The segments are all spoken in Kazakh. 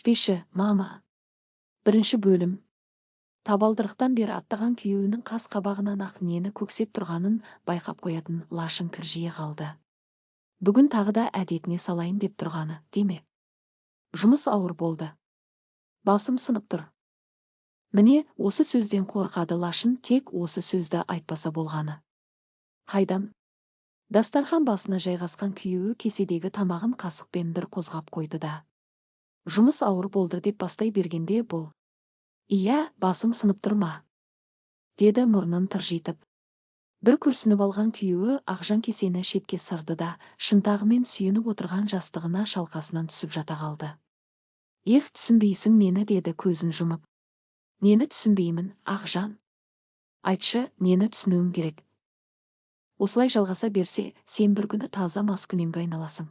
ішпеші мама. Бірінші бөлім. Табалдырықтан бері аттаған күйеуінің қас қабағынан ақ нені көксеп тұрғанын байқап қоятын лашын кіржие қалды. Бүгін тағы да әдетіне салайын деп тұрғаны демек жұмыс ауыр болды. Басым сынып тұр. Міне осы сөзден қорқады лашын тек осы сөзді айтпаса болғаны. Қайдам? Дастархан басына жайғасқан күйеуі кеседегі тамағын қасықпен бір қозғап қойды да. Жұмыс ауыр болды деп бастай бергенде бұл. Иә басың сынып тұр ма деді мұрнын тыржитып. Бір күрсініп алған күйеуі ақжан кесені шетке сырды да шынтағымен сүйеніп отырған жастығына шалқасынан түсіп жата қалды. Ев түсінбейсің мені деді көзін жұмып. Нені түсінбеймін ақжан айтшы нені түсінуім керек? Осылай жалғаса берсе сен бір күні таза маскүнемге айналасың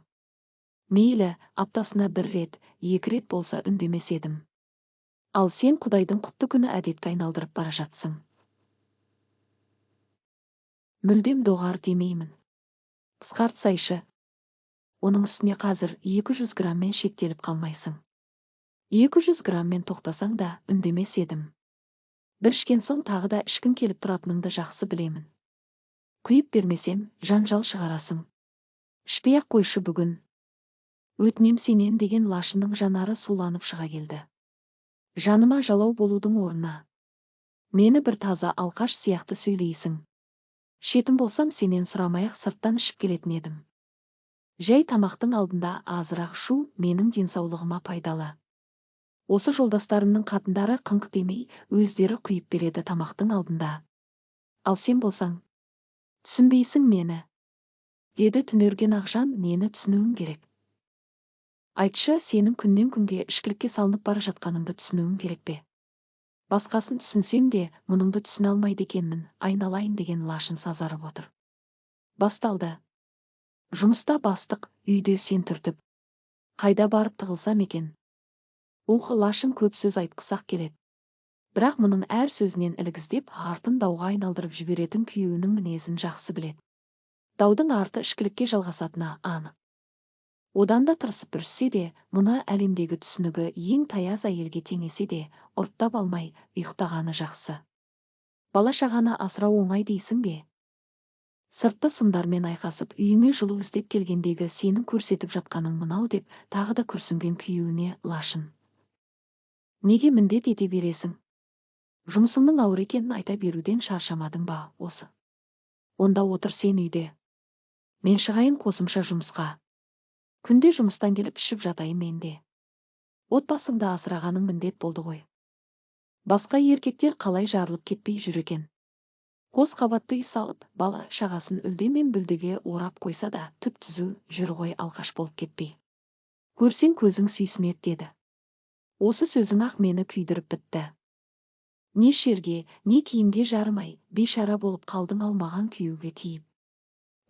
мейлі аптасына бір рет екі рет болса үндемес едім. Ал сен құдайдың құтты күні әдетке айналдырып бара жатсың. Мүлдем доғар демеймін. Қысқартсайшы. Оның үстіне қазір екі жүз граммен шектеліп қалмайсың. екі жүз граммен тоқтасаң да үндемес едім. Бір ішкен соң тағы да ішкің келіп тұратыныңды жақсы білемін. Құйып бермесем жанжал шығарасың. Ішпей ақ қойшы бүгін. Өтінем сенен деген лашынның жанары суланып шыға келді. Жаныма жалау болудың орнына. Мені бір таза алқаш сияқты сөйлейсің. Шетім болсам сенен сұрамай-ақ сырттан ішіп келетін едім. Жай тамақтың алдында азырақ шу менің денсаулығыма пайдалы. Осы жолдастарымның қатындары қыңқ демей өздері құйып береді тамақтың алдында. Ал сен болсаң түсінбейсің мені деді түнерген ақжан нені түсінуің керек. Айтшы сенің күннен күнге ішкілікке салынып бара жатқаныңды түсінуім керек пе? Басқасын түсінсем де мұныңды түсіне алмайды екенмін айналайын деген лашын сазарып отыр. Басталды. Жұмыста бастық үйде сен түртіп. Қайда барып тығылсам екен? Ух лашын көп сөз айтқысы келеді. Бірақ мұның әр сөзінен ілгіздеп артын дауға айналдырып жіберетін күйеуінің мінезін жақсы біледі. Даудың арты ішкілікке жалғасатыны анық. Одан да тырысып бүріссе де мына әлемдегі түсінігі ең таяз әйелге теңесе де ұрттап алмай ұйықтағаны жақсы. Бала шағаны асырау оңай дейсің бе? Сыртты сымдармен айқасып үйіңе жылу іздеп келгендегі сенің көрсетіп жатқаның мынау деп тағы да күрсінген күйеуіне лашын. Неге міндет ете бересің? Жұмысыңның ауыр екенін айта беруден шаршамадың ба осы? Онда отыр сен үйде. Мен шығайын қосымша жұмысқа. Күнде жұмыстан келіп ішіп жатайын мен де отбасыңды асырағаның міндет болды ғой. Басқа еркектер қалай жарылып кетпей жүр екен? Қос қабатты үй салып бала шағасын үлде мен бүлдеге орап қойса да түп түзу жүр ғой алқаш болып кетпей. Көрсең көзің сүйсінеді деді. Осы сөзің ақ мені күйдіріп бітті. Не шерге не киімге жарымай бейшара болып қалдың ау маған күйеуге тиіп.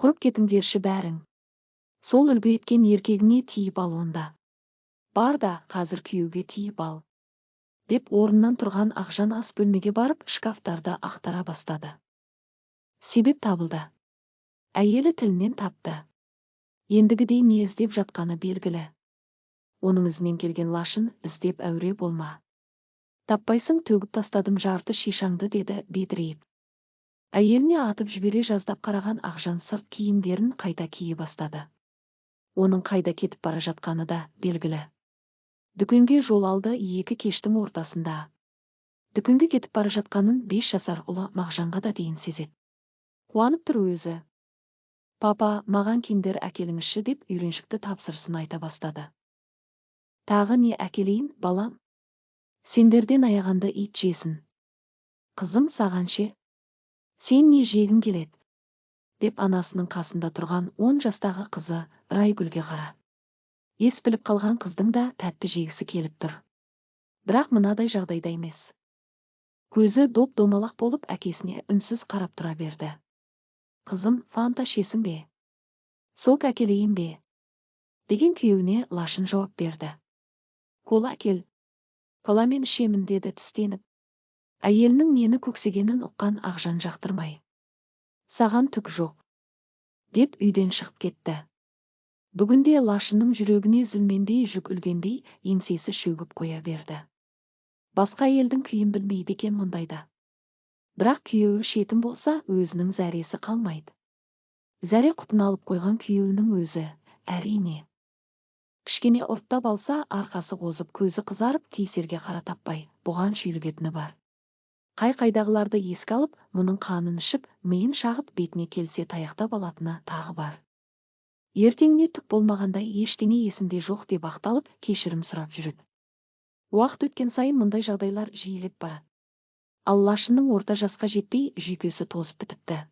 Құрып кетіңдерші бәрің. Сол үлгі еткен еркегіңе тиіп ал онда. Бар да қазір күйеуге тиіп ал. Деп орнынан тұрған ақжан ас бөлмеге барып шкафтарды ақтара бастады. Себеп табылды. Әйелі тілінен тапты. Ендігідей не іздеп жатқаны белгілі. Оның ізінен келген лашын іздеп әуре болма. Таппайсың төгіп тастадым жарты шишаңды деді бедірейіп. Әйеліне атып жібере жаздап қараған ақжан сырт киімдерін қайта кие бастады. Оның қайда кетіп бара жатқаны да белгілі. Дүкенге жол алды екі кештің ортасында. Дүкенге кетіп бара жатқанын бес жасар ұлы мағжанға да дейін сезеді. Қуанып тұр өзі. Папа маған киндер әкеліңізші деп үйреншікті тапсырысын айта бастады. Тағы не әкелейін балам? Сендерден аяғанды ит жесін. Қызым саған ше? Сен не жегің келеді? Деп анасының қасында тұрған он жастағы қызы райгүлге қара. Ес біліп қалған қыздың да тәтті жегісі келіп тұр. Бірақ мынадай жағдайда емес. Көзі доп домалақ болып әкесіне үнсіз қарап тұра берді. Қызым фанта ішесің бе? Сок әкелейін бе? Деген күйеуіне лашын жауап берді. Кола әкел. Коламен ішемін деді тістеніп. Әйелінің нені көксегенін ұққан ақжан жақтырмай. Саған түк жоқ деп үйден шығып кетті. Бүгінде лашынның жүрегіне зілмендей жүк үлгендей еңсесі шөгіп қоя берді. Басқа елдің күйін білмейді екен мұндайда. Бірақ күйеуі шетін болса өзінің зәресі қалмайды. Зәре құтын алып қойған күйеуінің өзі әрине. Кішкене ұрттап алса арқасы қозып көзі қызарып тиісерге қара таппай бұған шүйлігетіні бар. Қай қайдағыларды еске алып мұның қанын ішіп миын шағып бетіне келсе таяқтап алатыны тағы бар. Ертеңіне түк болмағандай ештеңе есімде жоқ деп ақталып кешірім сұрап жүреді. Уақыт өткен сайын мұндай жағдайлар жиілеп барады. Ал лашынның орта жасқа жетпей жүйкесі тозып бітіпті.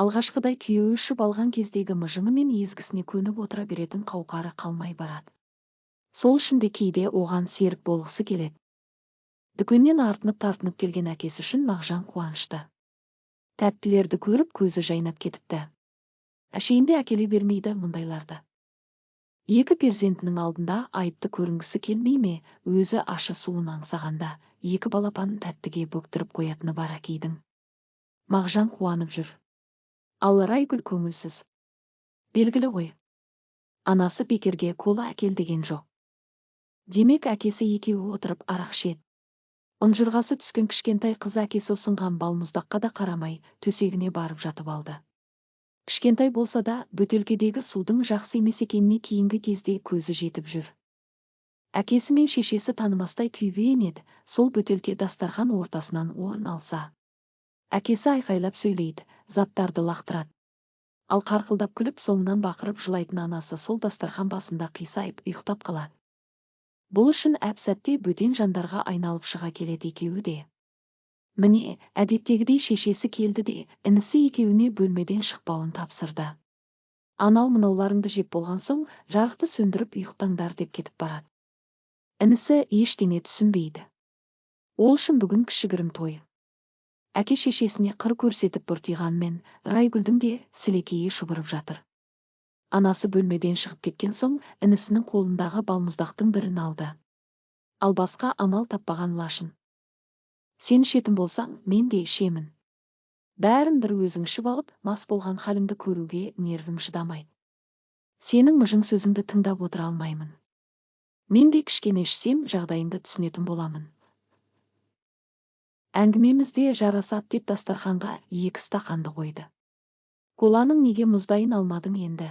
Алғашқыдай күйеуі ішіп алған кездегі мыжыңы мен езгісіне көніп отыра беретін қауқары қалмай барады. Сол үшін де кейде оған серік болғысы келеді. Дүкеннен артынып тартынып келген әкесі үшін мағжан қуанышты. Тәттілерді көріп көзі жайнап кетіпті. Әшейінде әкеле бермейді мұндайларды. Екі перзентінің алдында айыпты көрінгісі келмей ме өзі ашы суын аңсағанда екі балапанын тәттіге бөктіріп қоятыны бар әкейдің. Мағжан қуанып жүр. Ал райгүл көңілсіз. Белгілі ғой. Анасы бекерге кола әкел деген жоқ. Демек әкесі екеуі отырып арақ ішеді. Ұнжырғасы түскен кішкентай қыз әкесі ұсынған балмұздаққа да қарамай төсегіне барып жатып алды. Кішкентай болса да бөтелкедегі судың жақсы емес екеніне кейінгі кезде көзі жетіп жүр. Әкесі мен шешесі танымастай күйбең еді сол бөтелке дастархан ортасынан орын алса. Әкесі айқайлап сөйлейді заттарды лақтырады. Ал қарқылдап күліп соңынан бақырып жылайтын анасы сол дастархан басында қисайып ұйықтап қалады. Бұл үшін әп сәтте бөтен жандарға айналып шыға келеді екеуі де. Міне әдеттегідей шешесі келді де інісі екеуіне бөлмеден шықпауын тапсырды. Анау мынауларыңды жеп болған соң жарықты сөндіріп ұйықтаңдар деп кетіп барады. Інісі ештеңе түсінбейді. Ол үшін бүгін кішігірім той. Әке шешесіне қыр көрсетіп бұртиғанмен райгүлдің де сілекейі шұбырып жатыр. Анасы бөлмеден шығып кеткен соң інісінің қолындағы балмұздақтың бірін алды. Ал басқа амал таппаған лашын. Сен ішетін болсаң мен де ішемін бәрін бір өзің ішіп алып мас болған халіңді көруге нервім шыдамайды сенің мыжың сөзіңді тыңдап отыра алмаймын. Мен де кішкене ішсем жағдайыңды түсінетін боламын. Әңгімемізде жарасады деп дастарханға екі стақанды қойды. Коланың неге мұздайын алмадың енді?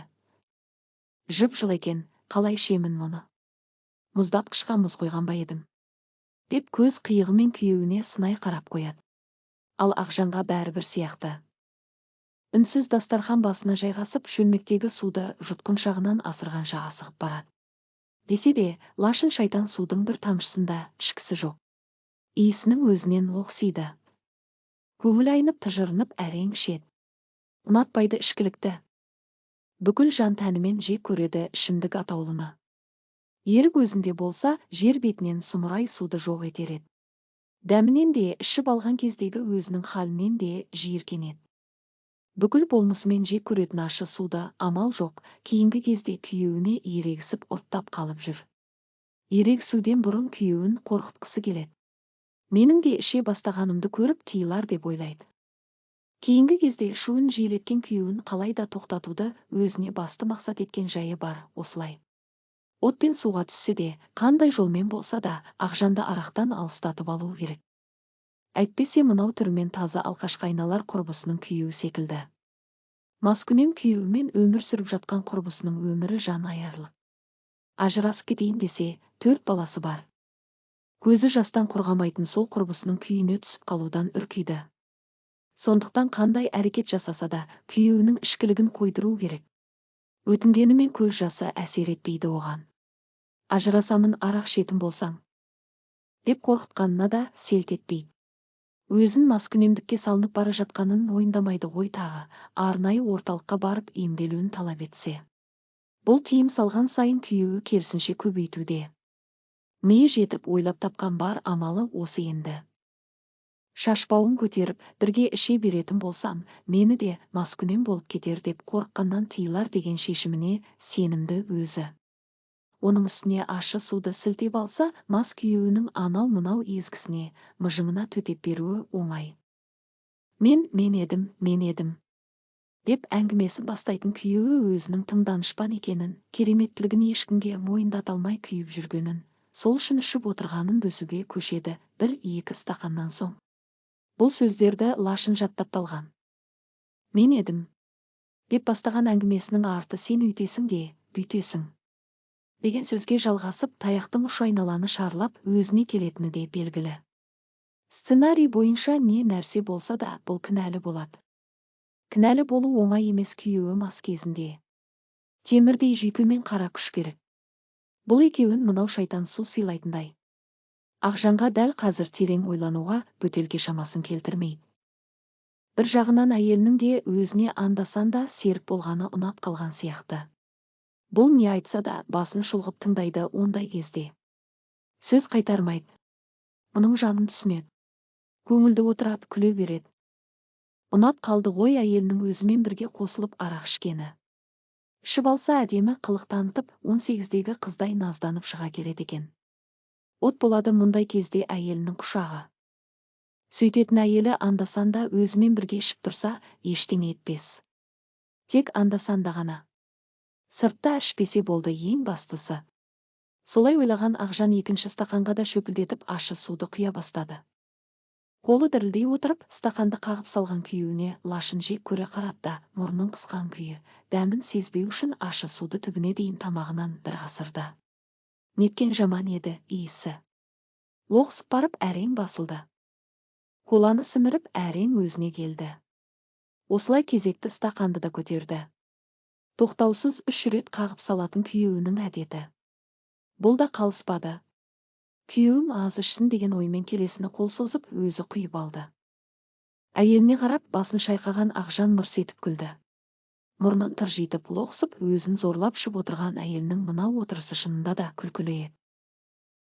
Жып жылы екен қалай ішемін мұны? Мұздатқышқа мұз қойған ба едім? Деп көз қиығымен күйеуіне сынай қарап қояды. Ал ақжанға бәрібір сияқты. Үнсіз дастархан басына жайғасып шөлмектегі суды жұтқыншағынан асырғанша асығып барады. Десе де лашын шайтан судың бір тамшысында ішкісі жоқ. Иісінің өзінен оқсиды. Көңіл айнып тыжырынып әрең ішеді. Ұнатпайды ішкілікті. Бүкіл жан тәнімен жек көреді ішімдік атаулыны. Ерік өзінде болса жер бетінен сұмырай суды жоқ етер еді. Дәмінен де ішіп алған кездегі өзінің халінен де жиіркенеді бүкіл болмысымен жек көретін ащы суды амал жоқ кейінгі кезде күйеуіне ерегісіп ұрттап қалып жүр. Ерегісуден бұрын күйеуін қорқытқысы келеді. Менің де іше бастағанымды көріп тыйылар деп ойлайды. Кейінгі кезде шуын жиілеткен күйеуін қалай да тоқтатуды өзіне басты мақсат еткен жайы бар осылай. От пен суға түссе де қандай жолмен болса да ақжанды арақтан алыстатып алу керек. Әйтпесе мынау түрімен таза алқашқа айналар құрбысының күйеуі секілді. Маскүнем күйеуімен өмір сүріп жатқан құрбысының өмірі жан аярлық. Ажырасып кетейін десе төрт баласы бар. Көзі жастан құрғамайтын сол құрбысының күйіне түсіп қалудан үркиді. Сондықтан қандай әрекет жасаса да күйеуінің ішкілігін қойдыру керек. Өтінгенімен көз жасы әсер етпейді оған. Ажырасамын арақ ішетін болсаң. Деп қорқытқанына да селт етпейді. Өзін маскүнемдікке салынып бара жатқанын мойындамайды ғой тағы арнайы орталыққа барып емделуін талап етсе. Бұл тыйым салған сайын күйеуі керісінше көбейтуде. Миы жетіп ойлап тапқан бар амалы осы енді. Шашпауын көтеріп бірге іше беретін болсам мені де маскүнем болып кетер деп қорыққаннан тыйылар деген шешіміне сенімді өзі. Оның үстіне ащы суды сілтеп алса мас күйеуінің анау мынау езгісіне мыжыңына төтеп беруі оңай. Мен мен едім мен едім деп әңгімесін бастайтын күйеуі өзінің тым данышпан екенін кереметтілігін ешкімге мойындата алмай күйіп жүргенін сол үшін ішіп отырғанын бөсуге көшеді бір екі стақаннан соң. Бұл сөздерді лашын жаттап талған мен едім деп бастаған әңгімесінің арты сен үйтесің де бүйтесің деген сөзге жалғасып таяқтың ұшы айналаны шарлап өзіне келетіні де белгілі. Сценарий бойынша не нәрсе болса да бұл кінәлі болады кінәлі болу оңай емес күйеуі мас кезінде. Темірдей жүйкемен қара күш керек. Бұл екеуін мынау шайтан су сыйлайтындай. Ақжанға дәл қазір терең ойлануға бөтелке шамасын келтірмейді. Бір жағынан әйелінің де өзіне анда-санда серік болғаны ұнап қалған сияқты. Бұл не айтса да басын шұлғып тыңдайды ондай кезде. Сөз қайтармайды. Мұның жанын түсінеді. Көңілді отырады күле береді. Ұнап қалды ғой әйелінің өзімен бірге қосылып арақ ішкені. Ішіп алса әдемі қылық танытып он сегіздегі қыздай назданып шыға келеді екен. От болады мұндай кезде әйелінің құшағы. Сөйтетін әйелі анда-санда өзімен бірге ішіп тұрса ештеңе етпес. Тек анда-санда ғана. Сыртта ішпесе болды ең бастысы. Солай ойлаған ақжан екінші стақанға да шөпілдетіп ащы суды құя бастады. Қолы дірілдей отырып стақанды қағып салған күйеуіне лашын жек көре қарады да мұрнын қысқан күйі дәмін сезбеу үшін ащы суды түбіне дейін тамағынан бір асырды неткен жаман еді иісі. Лоқсып барып әрең басылды. Коланы сіміріп әрең өзіне келді. Осылай кезекті стақанды да көтерді. Тоқтаусыз үш рет қағып салатын күйеуінің әдеті. Бұл да қалыспады. Күйеуім аз ішсін деген оймен келесіні қол созып өзі құйып алды. Әйеліне қарап басын шайқаған ақжан мырс етіп күлді. Мұрнын тыржитып лоқсып өзін зорлап ішіп отырған әйелінің мынау отырысы шынында да күлкілі еді.